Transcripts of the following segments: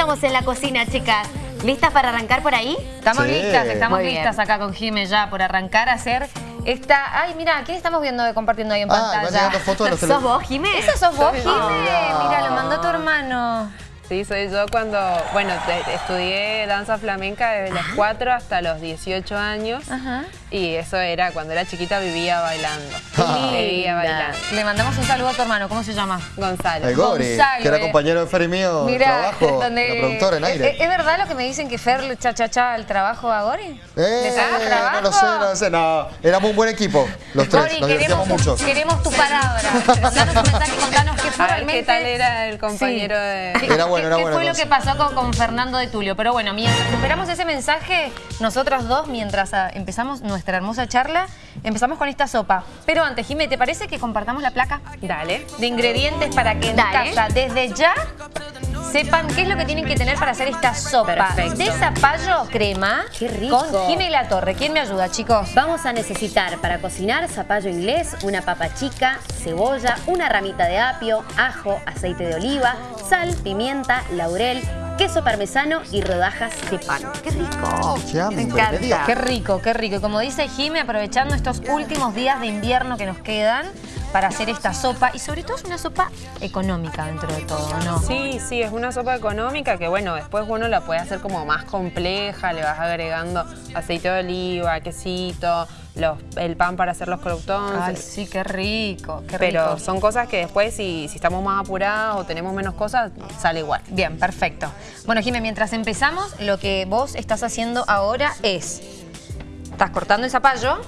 estamos en la cocina, chicas. ¿Listas para arrancar por ahí? Estamos Sí. listas, estamos listas acá con Jime ya por arrancar a hacer esta... Ay, mira, ¿qué estamos viendo compartiendo ahí en Ah, pantalla? fotos de los ¿Sos vos, Jimé? ¿Eso sos vos, Jime? yo. Mira, lo mandó tu hermano. Sí, soy yo cuando, bueno, estudié danza flamenca desde los 4 hasta los 18 años. Ajá. Y eso era, cuando era chiquita vivía bailando. Ah. Vivía bailando. Le mandamos un saludo a tu hermano, ¿cómo se llama? Gonzalo. El Gori, Gonzalo, que era compañero de Fer y mío de trabajo, donde- la productora en aire. ¿Es, es verdad lo que me dicen que Fer le cha cha cha el trabajo a Gori? ¿Le Eh, trabajo? no lo sé, no lo sé, no. Éramos un buen equipo, los tres, Gori, nos queremos, mucho. queremos tu palabra. Contanos un mensaje, contanos qué fue realmente... qué tal era el compañero Sí. de... ¿Qué- Era bueno, qué- era ¿Qué bueno, fue lo que pasó con, con Fernando de Tulio? Pero bueno, mientras esperamos ese mensaje, nosotros dos, mientras ah, empezamos nuestra hermosa charla, empezamos con esta sopa. Pero antes, Jimé, ¿te parece que compartamos la placa Dale. de ingredientes para que en Dale. casa, desde ya, sepan qué es lo que tienen que tener para hacer esta sopa? Perfecto. De zapallo crema Qué rico. con Jimé La Torre. ¿Quién me ayuda, chicos? Vamos a necesitar para cocinar zapallo inglés, una papa chica, cebolla, una ramita de apio, ajo, aceite de oliva, sal, pimienta, laurel, queso parmesano y rodajas de pan. ¡Qué rico! Qué Me encanta. Qué rico, qué rico. Y como dice Jime, aprovechando estos últimos días de invierno que nos quedan para hacer esta sopa. Y sobre todo es una sopa económica dentro de todo, ¿no? Sí, sí, es una sopa económica que bueno, después uno la puede hacer como más compleja, le vas agregando aceite de oliva, quesito, los, el pan para hacer los Ay, croutons. sí, qué rico, qué Pero rico. son cosas que después si, si estamos más apurados o tenemos menos cosas, sale igual. Bien, perfecto. Bueno, Jime, mientras empezamos, lo que vos estás haciendo ahora es... Estás cortando el zapallo.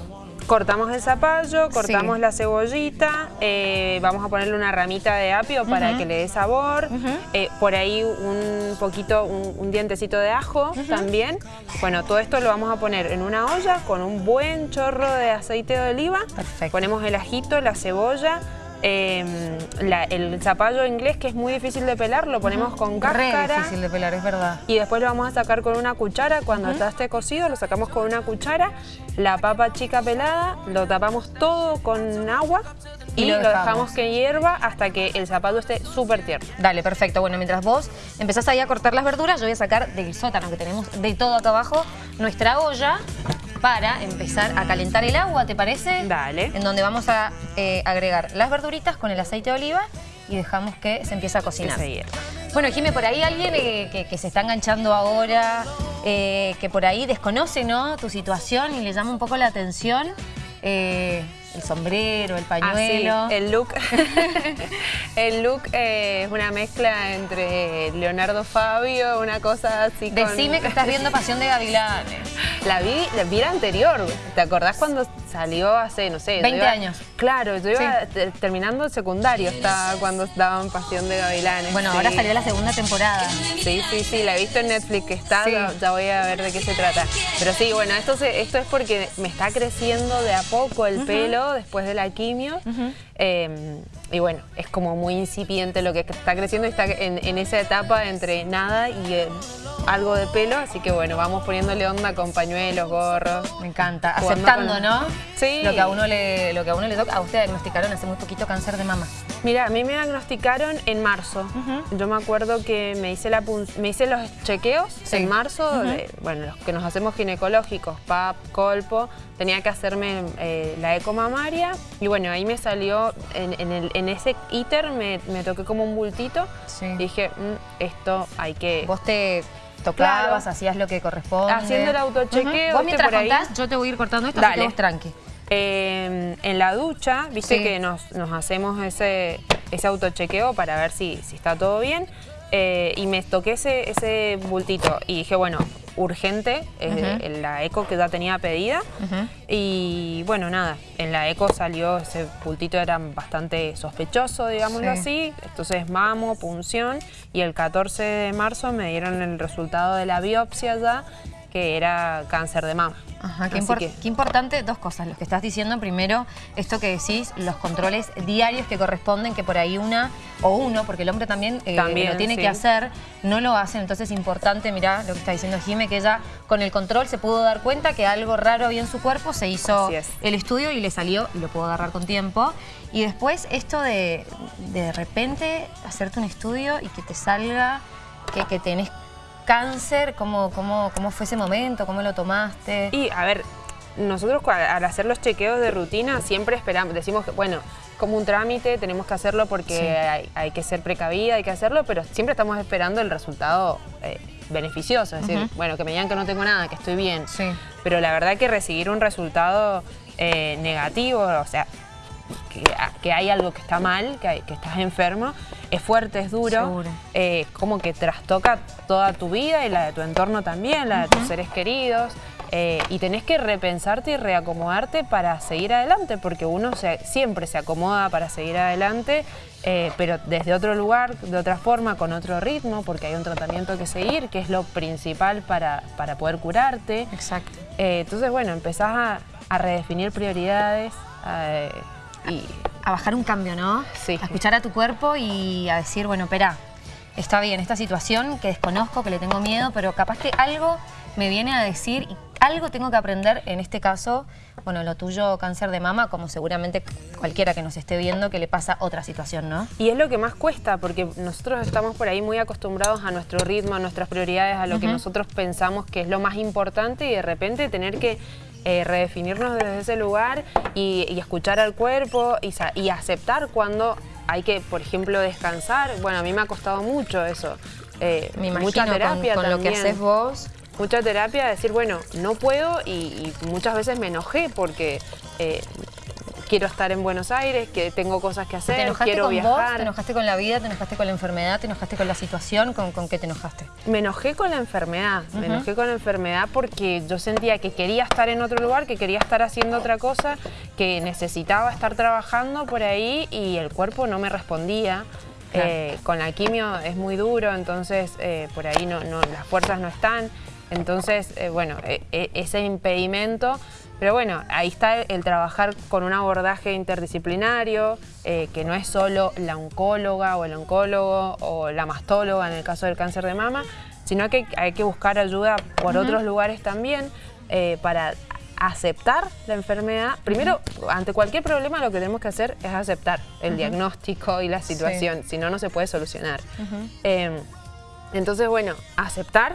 Cortamos el zapallo, cortamos Sí. la cebollita, eh, vamos a ponerle una ramita de apio para que le dé sabor, eh, por ahí un poquito, un, un dientecito de ajo también. Bueno, todo esto lo vamos a poner en una olla con un buen chorro de aceite de oliva. Perfecto. Ponemos el ajito, la cebolla, eh, la- el zapallo inglés que es muy difícil de pelar, lo ponemos con Re cáscara. difícil de pelar, es verdad. Y después lo vamos a sacar con una cuchara. Cuando ya esté cocido, lo sacamos con una cuchara. La papa chica pelada, lo tapamos todo con agua y, Y lo lo, dejamos. dejamos. que hierva hasta que el zapallo esté súper tierno. Dale, perfecto. Bueno, mientras vos empezás ahí a cortar las verduras, yo voy a sacar del sótano que tenemos de todo acá abajo nuestra olla para empezar a calentar el agua, ¿te parece? Dale. En donde vamos a eh, agregar las verduritas con el aceite de oliva y dejamos que se empiece a Que cocinar. se hierva. Bueno, Jimé, por ahí alguien eh, que, que se está enganchando ahora, eh, que por ahí desconoce ¿no? tu situación y le llama un poco la atención eh, el sombrero, el Ah, sí, pañuelo. el look, el look eh, es una mezcla entre Leonardo Fabio, una cosa así con- Decime que estás viendo Pasión de Gavilanes. La vi, la vi la anterior. ¿Te acordás cuando salió hace, no sé? yo 20 iba- años. Claro, yo iba Sí. te- terminando el secundario, estaba cuando daban Pasión de Gavilanes. Bueno, sí. ahora salió la segunda temporada. Sí, sí, sí, la he visto en Netflix que está, ya, ya voy a ver de qué se trata. Pero sí, bueno, esto, se- esto es porque me está creciendo de a poco el pelo después de la quimio. Eh, y bueno, es como muy incipiente lo que está creciendo y está en, en esa etapa entre nada y eh, algo de pelo. Así que bueno, vamos poniéndole onda con pañuelos, gorros. Me encanta. Aceptando, con- ¿no? Sí. Lo que a uno le, lo que a uno le toca. A usted diagnosticaron hace muy poquito cáncer de mama. Mira, a mí me diagnosticaron en marzo. Yo me acuerdo que me hice, la me hice los chequeos Sí. en marzo, de- bueno, los que nos hacemos ginecológicos, PAP, colpo, tenía que hacerme eh, la eco mamaria y bueno, ahí me salió, en, en el- en ese íter me, me toqué como un bultito Sí. dije, "Mm, esto hay que... Vos te tocabas, Claro. hacías lo que corresponde. Haciendo el autochequeo, Vos ¿viste? mientras contás, yo te voy a ir cortando esto, así Dale. que vos tranqui. Eh, en la ducha, viste Sí. que nos, nos hacemos ese, ese autochequeo para ver si, si está todo bien. eh, y me toqué ese, ese bultito y dije, bueno, urgente, en la eco que ya tenía pedida. Y bueno, nada, en la eco salió ese bultito, era bastante sospechoso, digámoslo Sí. así. Entonces, mamo, punción. Y el 14 de marzo me dieron el resultado de la biopsia ya, que era cáncer de mama. Ajá, qué, Así impor- que- qué importante, dos cosas, lo que estás diciendo. Primero, esto que decís, los controles diarios que corresponden, que por ahí una o uno, porque el hombre también, eh, También, lo tiene sí. que hacer, no lo hacen. Entonces es importante, mirá lo que está diciendo Jime, que ella con el control se pudo dar cuenta que algo raro había en su cuerpo, se hizo es. el estudio y le salió y lo pudo agarrar con tiempo. Y después esto de de repente hacerte un estudio y que te salga que, que tenés cáncer, ¿cómo, cómo, cómo fue ese momento? ¿Cómo lo tomaste? Y, a ver, nosotros al hacer los chequeos de rutina siempre esperamos, decimos que, bueno, como un trámite, tenemos que hacerlo porque hay, que ser precavida, hay que hacerlo, pero siempre estamos esperando el resultado eh, beneficioso, es decir, bueno, que me digan que no tengo nada, que estoy bien. Sí. Pero la verdad que recibir un resultado eh, negativo, o sea, que, hay algo que está mal, que, que estás enfermo, es fuerte, es duro, eh, como que trastoca toda tu vida y la de tu entorno también, la de tus seres queridos. Eh, y tenés que repensarte y reacomodarte para seguir adelante, porque uno siempre se acomoda para seguir adelante, eh, pero desde otro lugar, de otra forma, con otro ritmo, porque hay un tratamiento que seguir, que es lo principal para, para poder curarte. Exacto. entonces, bueno, empezás a, redefinir prioridades, y a bajar un cambio, ¿no? Sí. A escuchar a tu cuerpo y a decir, bueno, espera, está bien, esta situación que desconozco, que le tengo miedo, pero capaz que algo me viene a decir y algo tengo que aprender, en este caso, bueno, lo tuyo cáncer de mama, como seguramente cualquiera que nos esté viendo que le pasa otra situación, ¿no? Y es lo que más cuesta, porque nosotros estamos por ahí muy acostumbrados a nuestro ritmo, a nuestras prioridades, a lo que nosotros pensamos que es lo más importante y de repente tener que eh, redefinirnos desde ese lugar y, escuchar al cuerpo y, aceptar cuando hay que, por ejemplo, descansar. Bueno, a mí me ha costado mucho eso. Eh, me imagino mucha terapia con, lo que haces vos. Mucha terapia, decir, bueno, no puedo y, muchas veces me enojé porque eh, quiero estar en Buenos Aires, que tengo cosas que hacer, ¿Te enojaste quiero con viajar. Vos, ¿Te enojaste con la vida? ¿Te enojaste con la enfermedad? ¿Te enojaste con la situación? ¿Con, con qué te enojaste? Me enojé con la enfermedad. Me enojé con la enfermedad porque yo sentía que quería estar en otro lugar, que quería estar haciendo otra cosa, que necesitaba estar trabajando por ahí y el cuerpo no me respondía. Eh, con la quimio es muy duro, entonces eh, por ahí no, las fuerzas no están. Entonces, eh, bueno, ese impedimento pero bueno, ahí está el, trabajar con un abordaje interdisciplinario, eh, que no es solo la oncóloga o el oncólogo o la mastóloga en el caso del cáncer de mama, sino que hay que buscar ayuda por otros lugares también eh, para aceptar la enfermedad. Primero, ante cualquier problema lo que tenemos que hacer es aceptar el diagnóstico y la situación, si no, no se puede solucionar. Em, entonces, bueno, aceptar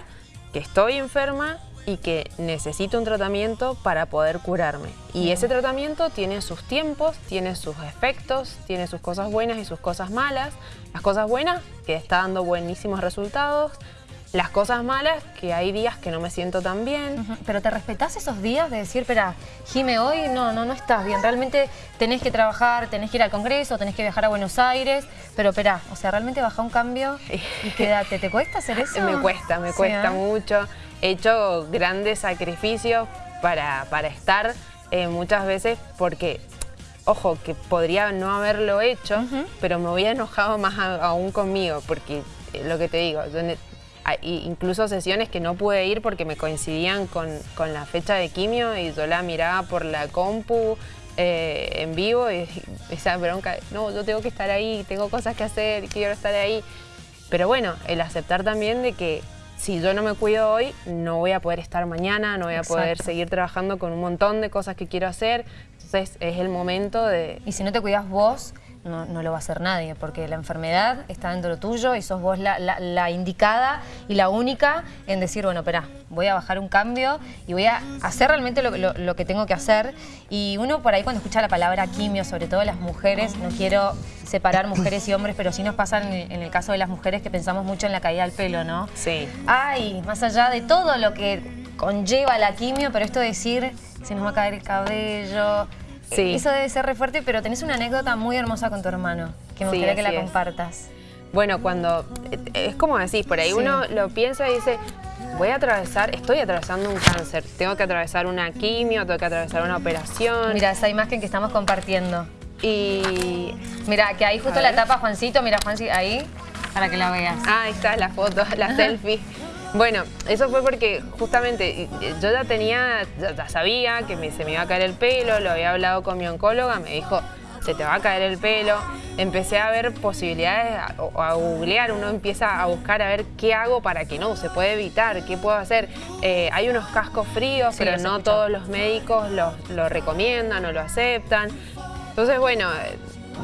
que estoy enferma, y que necesito un tratamiento para poder curarme. Y ese tratamiento tiene sus tiempos, tiene sus efectos, tiene sus cosas buenas y sus cosas malas. Las cosas buenas, que está dando buenísimos resultados. Las cosas malas, que hay días que no me siento tan bien. Pero ¿te respetás esos días de decir, espera, Jime, hoy no, no, no estás bien? Realmente tenés que trabajar, tenés que ir al Congreso, tenés que viajar a Buenos Aires, pero espera, o sea, realmente baja un cambio y quédate. ¿Te cuesta hacer eso? Me cuesta, me cuesta ¿eh? mucho he hecho grandes sacrificios para, estar eh, muchas veces porque, ojo, que podría no haberlo hecho, pero me hubiera enojado más aún conmigo porque eh, lo que te digo, incluso sesiones que no pude ir porque me coincidían con, la fecha de quimio y yo la miraba por la compu eh, en vivo y esa bronca, no, yo tengo que estar ahí, tengo cosas que hacer, quiero estar ahí. Pero bueno, el aceptar también de que si yo no me cuido hoy, no voy a poder estar mañana, no voy a poder seguir trabajando con un montón de cosas que quiero hacer. Entonces es el momento de... Y si no te cuidas vos, no, lo va a hacer nadie, porque la enfermedad está dentro de tuyo y sos vos la, indicada y la única en decir, bueno, espera, voy a bajar un cambio y voy a hacer realmente lo, que tengo que hacer. Y uno por ahí cuando escucha la palabra quimio, sobre todo las mujeres, no quiero separar mujeres y hombres, pero sí nos pasa en, el caso de las mujeres que pensamos mucho en la caída del pelo, ¿no? Sí. Ay, más allá de todo lo que conlleva la quimio, pero esto de decir, se nos va a caer el cabello, Sí. Eso debe ser re fuerte, pero tenés una anécdota muy hermosa con tu hermano, que me gustaría que la compartas. Bueno, cuando, es como decís, por ahí uno lo piensa y dice, voy a atravesar, estoy atravesando un cáncer, tengo que atravesar una quimio, tengo que atravesar una operación. Mira, esa imagen que estamos compartiendo. Y mira, que ahí justo la tapa Juancito, mira Juancito, ahí, para que la veas. Ah, ahí está la foto, la selfie. Bueno, eso fue porque justamente yo ya tenía, ya, sabía que se me iba a caer el pelo, lo había hablado con mi oncóloga, me dijo, se te va a caer el pelo. Empecé a ver posibilidades, a, googlear, uno empieza a buscar a ver qué hago para que no, se puede evitar, qué puedo hacer. Eh, hay unos cascos fríos, pero no todos los médicos lo, recomiendan o lo aceptan. Entonces, bueno,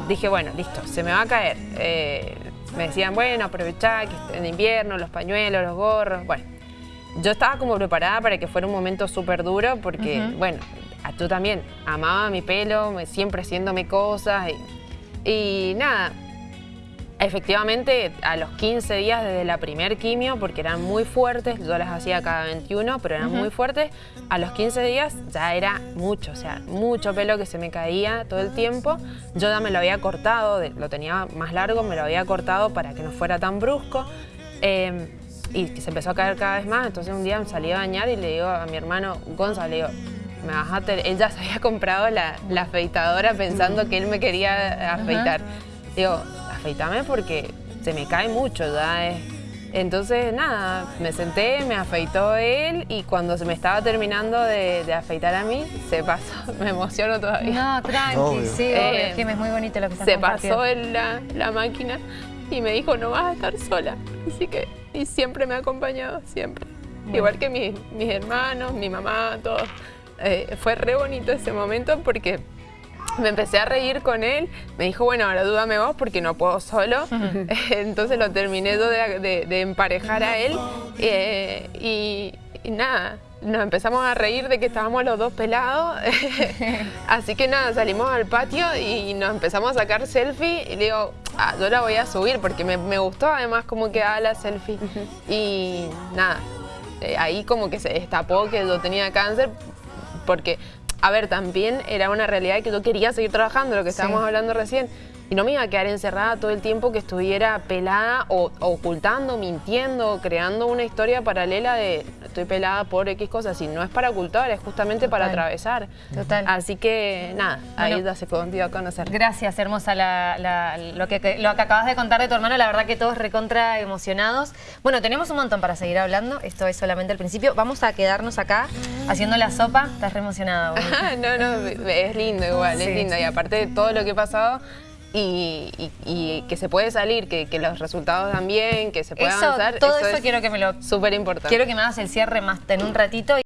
dije, bueno, listo, se me va a caer. Eh, me decían, bueno, aprovechá que en invierno, los pañuelos, los gorros, bueno. Yo estaba como preparada para que fuera un momento súper duro porque, bueno, yo también amaba mi pelo, siempre haciéndome cosas y, y nada, Efectivamente, a los 15 días desde la primer quimio, porque eran muy fuertes, yo las hacía cada 21, pero eran muy fuertes, a los 15 días ya era mucho, o sea, mucho pelo que se me caía todo el tiempo. Yo ya me lo había cortado, lo tenía más largo, me lo había cortado para que no fuera tan brusco. Em, y se empezó a caer cada vez más, entonces un día me salí a bañar y le digo a mi hermano, Gonzalo, le digo, me vas a él ya se había comprado la, afeitadora pensando que él me quería afeitar. Digo, afeitame porque se me cae mucho ya. Entonces, nada, me senté, me afeitó él y cuando se me estaba terminando de, afeitar a mí, se pasó, me emociono todavía. No, tranqui, sí, eh, es que es muy bonito lo que está Se pasó en la, la, máquina y me dijo, no vas a estar sola. Así que, y siempre me ha acompañado, siempre. Igual que mis, mis hermanos, mi mamá, todos. Eh, fue re bonito ese momento porque me empecé a reír con él, me dijo, bueno, ahora dúdame vos porque no puedo solo. Entonces lo terminé de, emparejar a él eh, y, nada, nos empezamos a reír de que estábamos los dos pelados. Así que nada, salimos al patio y nos empezamos a sacar selfie y le digo, ah, yo la voy a subir porque me, me gustó además cómo quedaba la selfie. Y nada, eh, ahí como que se destapó que yo tenía cáncer porque a ver, también era una realidad que yo quería seguir trabajando, lo que estábamos hablando recién. Y no me iba a quedar encerrada todo el tiempo que estuviera pelada o, ocultando, mintiendo, creando una historia paralela de estoy pelada por X cosas. Y no es para ocultar, es justamente para atravesar. Total. Así que nada, ahí ya se dio a conocer. Gracias, hermosa, lo, que, lo que acabas de contar de tu hermano. La verdad que todos recontra emocionados. Bueno, tenemos un montón para seguir hablando. Esto es solamente el principio. Vamos a quedarnos acá haciendo la sopa. Estás re emocionada. no, no, es lindo igual, es lindo. Y aparte de todo lo que he pasado y, que se puede salir, que, los resultados dan bien, que se puede avanzar. Todo eso, quiero que me lo... Súper importante. Quiero que me hagas el cierre más en un ratito.